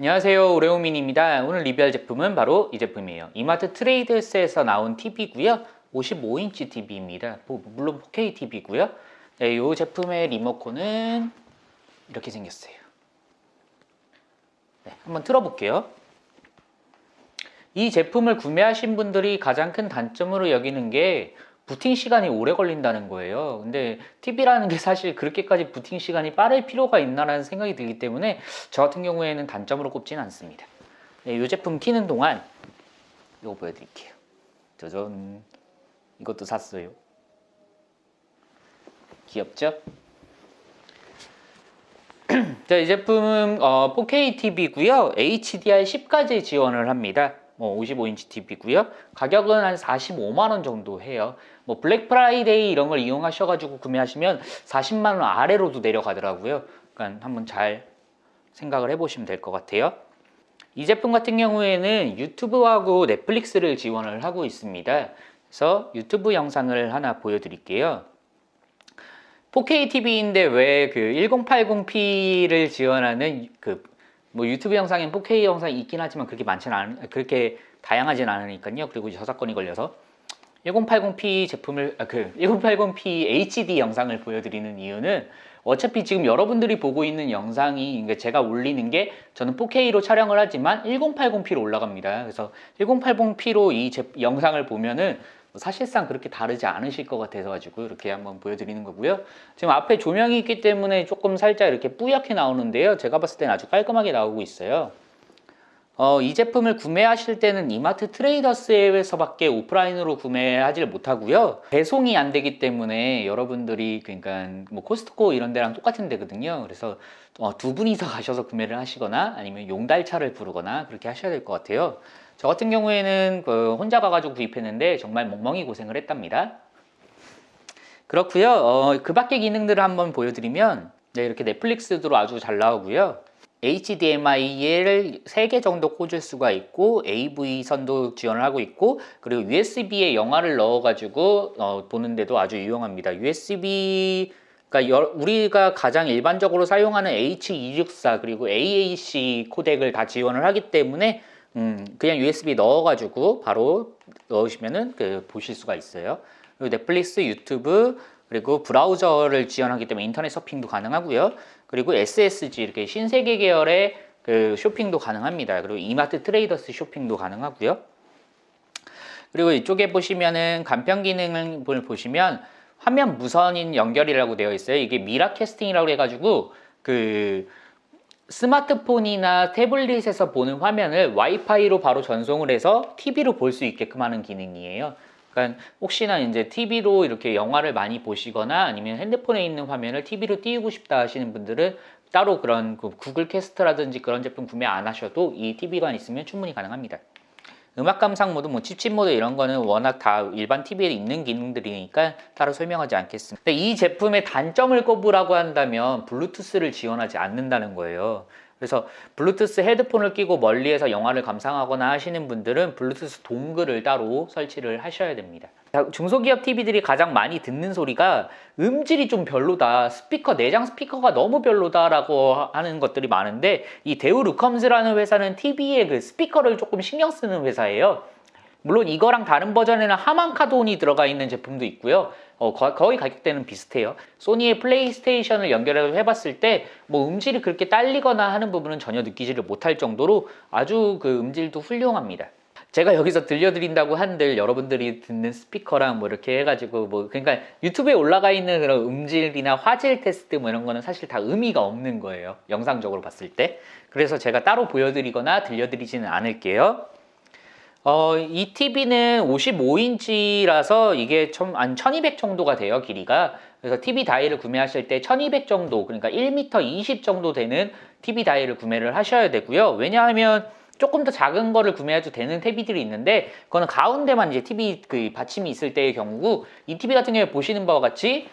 안녕하세요. 오레오민입니다. 오늘 리뷰할 제품은 바로 이 제품이에요. 이마트 트레이더스에서 나온 TV고요. 55인치 TV입니다. 물론 4K TV고요. 네, 이 제품의 리모컨은 이렇게 생겼어요. 네, 한번 틀어볼게요. 이 제품을 구매하신 분들이 가장 큰 단점으로 여기는 게 부팅 시간이 오래 걸린다는 거예요. 근데 TV라는 게 사실 그렇게까지 부팅 시간이 빠를 필요가 있나라는 생각이 들기 때문에 저 같은 경우에는 단점으로 꼽지는 않습니다. 네, 이 제품 키는 동안 이거 보여드릴게요. 짜잔. 이것도 샀어요. 귀엽죠? 자, 이 제품은 어, 4K TV고요. HDR10까지 지원을 합니다 뭐 55인치 TV고요. 가격은 한 45만 원 정도 해요. 뭐 블랙 프라이데이 이런 걸 이용하셔 가지고 구매하시면 40만 원 아래로도 내려가더라고요. 그러니까 한번 잘 생각을 해 보시면 될 것 같아요. 이 제품 같은 경우에는 유튜브하고 넷플릭스를 지원을 하고 있습니다. 그래서 유튜브 영상을 하나 보여드릴게요. 4K TV인데 왜 그 1080p를 지원하는 그 뭐 유튜브 영상엔 4K 영상이 있긴 하지만 그렇게 많지는 않 그렇게 다양하진 않으니까요. 그리고 저작권이 걸려서 1080p 제품을 아, 그 1080p HD 영상을 보여드리는 이유는 어차피 지금 여러분들이 보고 있는 영상이 그러니까 제가 올리는 게 저는 4K로 촬영을 하지만 1080p로 올라갑니다. 그래서 1080p로 이 제, 영상을 보면은 사실상 그렇게 다르지 않으실 것 같아서 가지고 이렇게 한번 보여드리는 거고요. 지금 앞에 조명이 있기 때문에 조금 살짝 이렇게 뿌옇게 나오는데요. 제가 봤을 때는 아주 깔끔하게 나오고 있어요. 어, 이 제품을 구매하실 때는 이마트 트레이더스에서밖에 오프라인으로 구매하지 못하고요. 배송이 안 되기 때문에 여러분들이 그러니까 뭐 코스트코 이런 데랑 똑같은 데거든요. 그래서 어, 두 분이서 가셔서 구매를 하시거나 아니면 용달차를 부르거나 그렇게 하셔야 될 것 같아요. 저 같은 경우에는 그 혼자 가가지고 구입했는데 정말 멍멍이 고생을 했답니다. 그렇고요. 어, 그 밖의 기능들을 한번 보여드리면 네, 이렇게 넷플릭스도 아주 잘 나오고요. HDMI를 3개 정도 꽂을 수가 있고 AV 선도 지원을 하고 있고 그리고 USB에 영화를 넣어 가지고 어, 보는데도 아주 유용합니다 USB 그러니까 우리가 가장 일반적으로 사용하는 H264 그리고 AAC 코덱을 다 지원을 하기 때문에 음, 그냥 USB 넣어 가지고 바로 넣으시면은 그 보실 수가 있어요. 그리고 넷플릭스, 유튜브, 그리고 브라우저를 지원하기 때문에 인터넷 서핑도 가능하고요. 그리고 SSG 이렇게 신세계 계열의 그 쇼핑도 가능합니다. 그리고 이마트 트레이더스 쇼핑도 가능하고요. 그리고 이쪽에 보시면은 간편 기능을 보시면 화면 무선인 연결이라고 되어 있어요. 이게 Miracasting이라고 해가지고 그 스마트폰이나 태블릿에서 보는 화면을 와이파이로 바로 전송을 해서 TV로 볼 수 있게끔 하는 기능이에요. 그러니까 혹시나 이제 TV로 이렇게 영화를 많이 보시거나 아니면 핸드폰에 있는 화면을 TV로 띄우고 싶다 하시는 분들은 따로 그런 그 구글 캐스트라든지 그런 제품 구매 안 하셔도 이 TV가 있으면 충분히 가능합니다. 음악 감상 모드, 뭐 취침 모드 이런 거는 워낙 다 일반 TV에 있는 기능들이니까 따로 설명하지 않겠습니다. 이 제품의 단점을 꼽으라고 한다면 블루투스를 지원하지 않는다는 거예요. 그래서 블루투스 헤드폰을 끼고 멀리에서 영화를 감상하거나 하시는 분들은 블루투스 dongle을 따로 설치를 하셔야 됩니다. 중소기업 TV들이 가장 많이 듣는 소리가 음질이 좀 별로다 스피커 내장 스피커가 너무 별로다 라고 하는 것들이 많은데 이 대우 루컴즈라는 회사는 TV에 그 스피커를 조금 신경 쓰는 회사예요 물론 이거랑 다른 버전에는 하만카돈이 들어가 있는 제품도 있고요. 어, 거의 가격대는 비슷해요. 소니의 플레이스테이션을 연결해 해봤을 때 뭐 음질이 그렇게 딸리거나 하는 부분은 전혀 느끼지를 못할 정도로 아주 그 음질도 훌륭합니다. 제가 여기서 들려드린다고 한들 여러분들이 듣는 스피커랑 뭐 이렇게 해가지고 뭐 그러니까 유튜브에 올라가 있는 그런 음질이나 화질 테스트 뭐 이런 거는 사실 다 의미가 없는 거예요. 영상적으로 봤을 때. 그래서 제가 따로 보여드리거나 들려드리지는 않을게요 어, 이 TV는 55인치라서 이게 좀, 한1200 정도가 돼요, 길이가. 그래서 TV 다이를 구매하실 때 1200 정도, 그러니까 1m 20 정도 되는 TV 다이를 구매를 하셔야 되고요. 왜냐하면 조금 더 작은 거를 구매해도 되는 TV들이 있는데 그거는 가운데만 이제 TV 그 받침이 있을 때의 경우고 이 TV 같은 경우에 보시는 바와 같이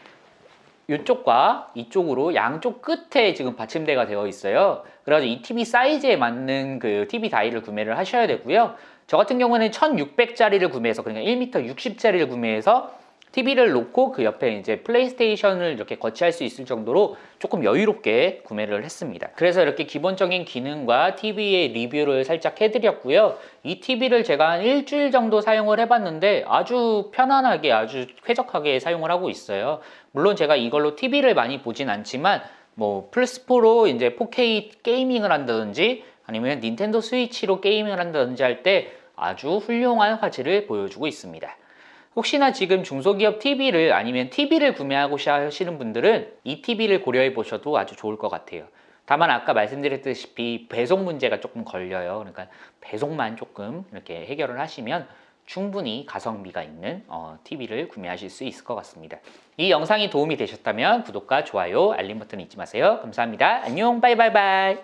이쪽과 이쪽으로 양쪽 끝에 지금 받침대가 되어 있어요. 그래가지고 이 TV 사이즈에 맞는 그 TV 다이를 구매를 하셔야 되고요. 저 같은 경우는 1600짜리를 구매해서 그러니까 1m 60짜리를 구매해서 TV를 놓고 그 옆에 이제 플레이스테이션을 이렇게 거치할 수 있을 정도로 조금 여유롭게 구매를 했습니다. 그래서 이렇게 기본적인 기능과 TV의 리뷰를 살짝 해드렸고요. 이 TV를 제가 한 일주일 정도 사용을 해봤는데 아주 편안하게 아주 쾌적하게 사용을 하고 있어요. 물론 제가 이걸로 TV를 많이 보진 않지만 뭐 플스4로 이제 4K 게이밍을 한다든지 아니면 닌텐도 스위치로 게이밍을 한다든지 할 때 아주 훌륭한 화질을 보여주고 있습니다. 혹시나 지금 중소기업 TV를 아니면 TV를 구매하고 하시는 분들은 이 TV를 고려해 보셔도 아주 좋을 것 같아요. 다만 아까 말씀드렸다시피 배송 문제가 조금 걸려요. 그러니까 배송만 조금 이렇게 해결을 하시면 충분히 가성비가 있는 어, TV를 구매하실 수 있을 것 같습니다. 이 영상이 도움이 되셨다면 구독과 좋아요, 알림 버튼 잊지 마세요. 감사합니다. 안녕, 바이바이바이.